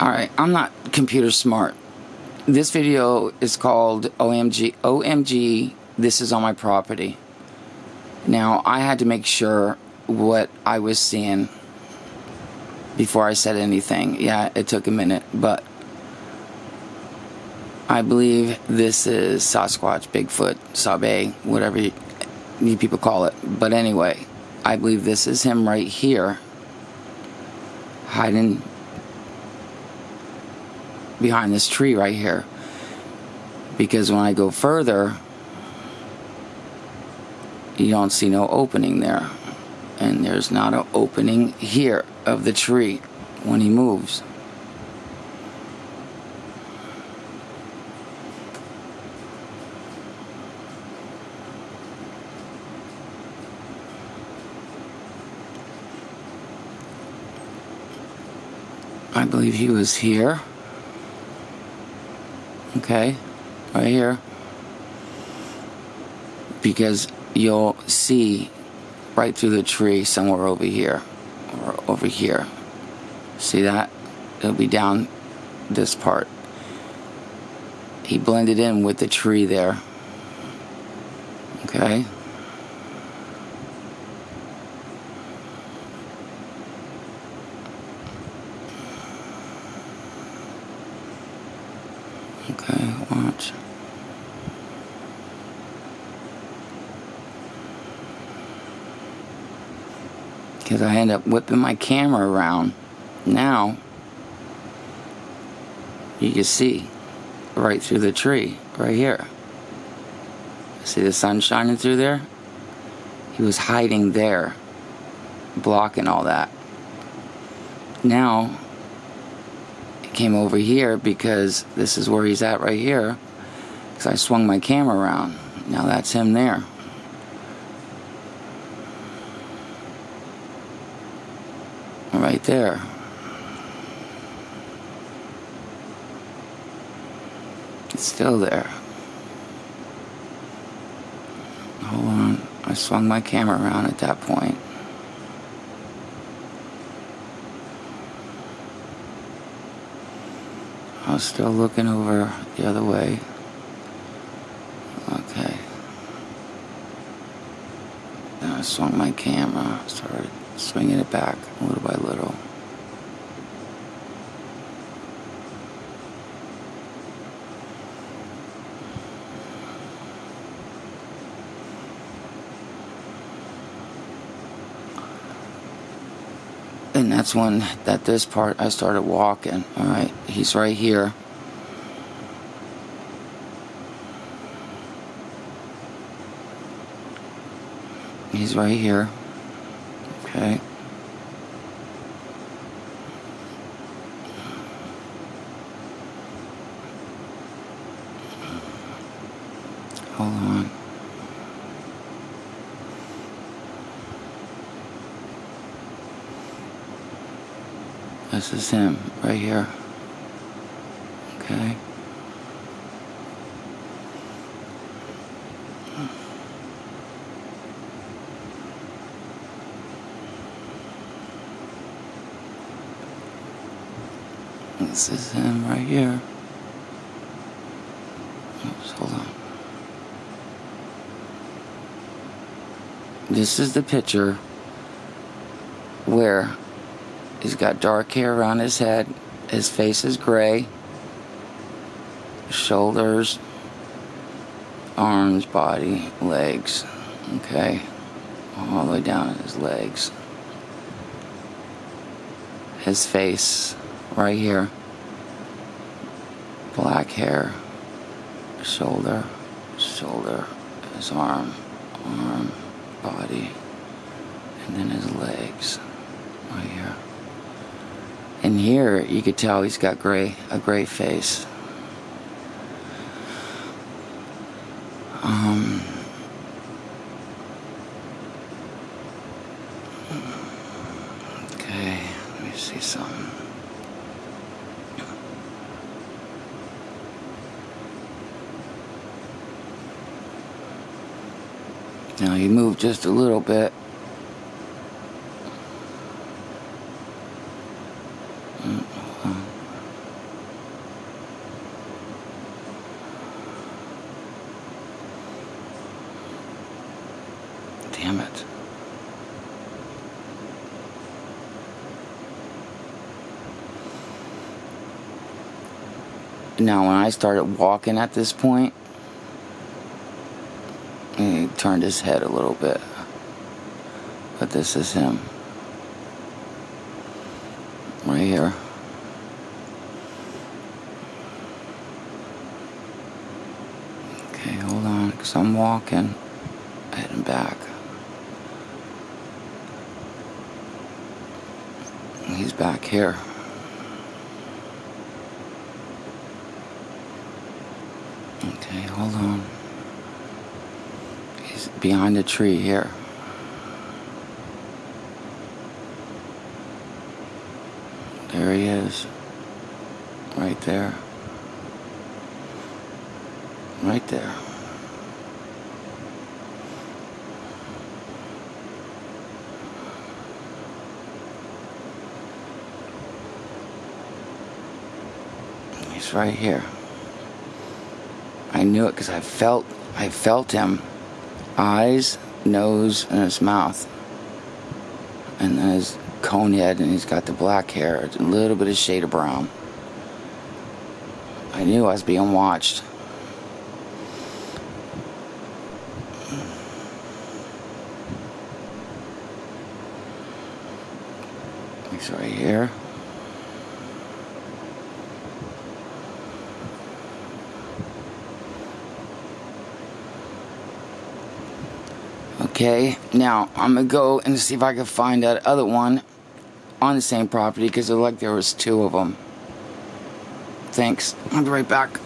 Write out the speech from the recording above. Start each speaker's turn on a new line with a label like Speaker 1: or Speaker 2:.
Speaker 1: Alright, I'm not computer smart. This video is called OMG, OMG, this is on my property. Now, I had to make sure what I was seeing before I said anything. Yeah, it took a minute, but I believe this is Sasquatch, Bigfoot, Sabe, whatever you, you people call it. But anyway, I believe this is him right here, hiding behind this tree right here. Because when I go further, you don't see no opening there. And there's not an opening here of the tree when he moves. I believe he was here. Okay, right here. Because you'll see right through the tree somewhere over here or over here. See that? It'll be down this part. He blended in with the tree there. Okay. Okay, watch. Because I end up whipping my camera around. Now, you can see right through the tree, right here. See the sun shining through there? He was hiding there, blocking all that. Now, came over here because this is where he's at right here. Because I swung my camera around. Now that's him there. Right there. It's still there. Hold on. I swung my camera around at that point I was still looking over the other way. Okay. Then I swung my camera, started swinging it back little by little. And that's when that this part I started walking. All right he's right here. He's right here. Okay. Hold on This is him right here. Okay. This is him right here. Oops, hold on. This is the picture where He's got dark hair around his head. His face is gray. Shoulders, arms, body, legs. Okay. All the way down his legs. His face, right here. Black hair. Shoulder, shoulder, his arm, arm, body, and then his legs, right here. And here you could tell he's got gray, a gray face. Um, okay, let me see something. Now you move just a little bit Damn it. Now, when I started walking at this point, he turned his head a little bit. But this is him. Right here. Okay, hold on, because I'm walking, heading back. He's back here. Okay, hold on. He's behind the tree here. There he is. Right there. Right there. He's right here. I knew it because I felt I felt him. Eyes, nose, and his mouth. And then his cone head and he's got the black hair, a little bit of shade of brown. I knew I was being watched. He's right here. Okay, now I'm gonna go and see if I can find that other one on the same property because it looked like there was two of them. Thanks. I'll be right back.